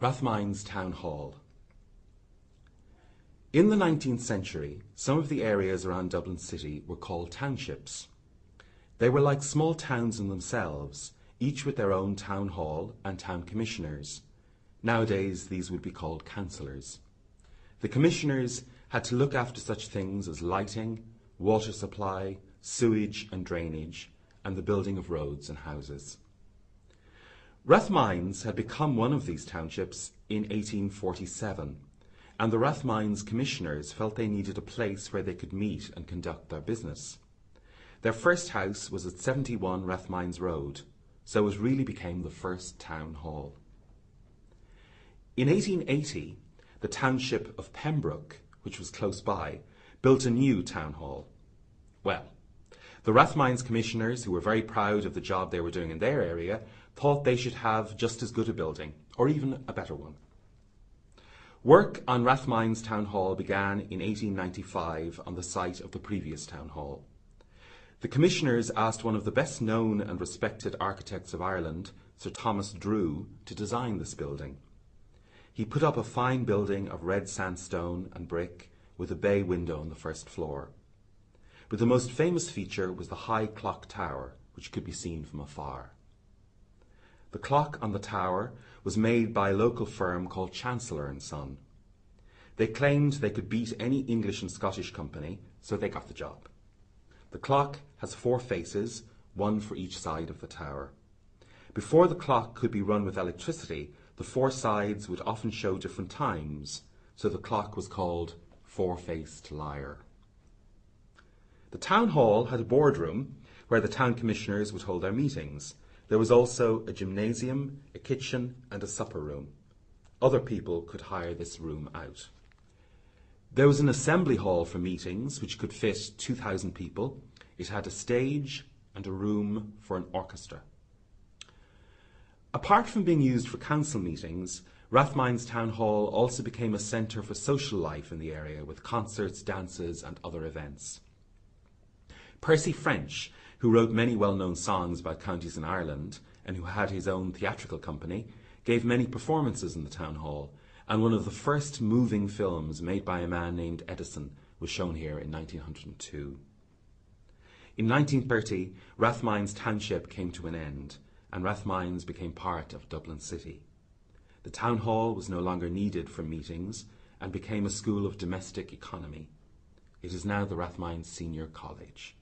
Rathmines Town Hall. In the 19th century, some of the areas around Dublin City were called townships. They were like small towns in themselves, each with their own town hall and town commissioners. Nowadays, these would be called councillors. The commissioners had to look after such things as lighting, water supply, sewage and drainage, and the building of roads and houses. Rathmines had become one of these townships in 1847, and the Rathmines commissioners felt they needed a place where they could meet and conduct their business. Their first house was at 71 Rathmines Road, so it really became the first town hall. In 1880, the township of Pembroke, which was close by, built a new town hall. Well, the Rathmines commissioners, who were very proud of the job they were doing in their area, thought they should have just as good a building, or even a better one. Work on Rathmines Town Hall began in 1895 on the site of the previous town hall. The commissioners asked one of the best known and respected architects of Ireland, Sir Thomas Drew, to design this building. He put up a fine building of red sandstone and brick with a bay window on the first floor. But the most famous feature was the high clock tower, which could be seen from afar. The clock on the tower was made by a local firm called Chancellor and Son. They claimed they could beat any English and Scottish company, so they got the job. The clock has four faces, one for each side of the tower. Before the clock could be run with electricity, the four sides would often show different times, so the clock was called four-faced liar. The town hall had a boardroom where the town commissioners would hold their meetings, there was also a gymnasium, a kitchen, and a supper room. Other people could hire this room out. There was an assembly hall for meetings, which could fit 2,000 people. It had a stage and a room for an orchestra. Apart from being used for council meetings, Rathmines Town Hall also became a centre for social life in the area with concerts, dances, and other events. Percy French who wrote many well-known songs about counties in Ireland and who had his own theatrical company, gave many performances in the town hall, and one of the first moving films made by a man named Edison was shown here in 1902. In 1930, Rathmines Township came to an end, and Rathmines became part of Dublin City. The town hall was no longer needed for meetings and became a school of domestic economy. It is now the Rathmines Senior College.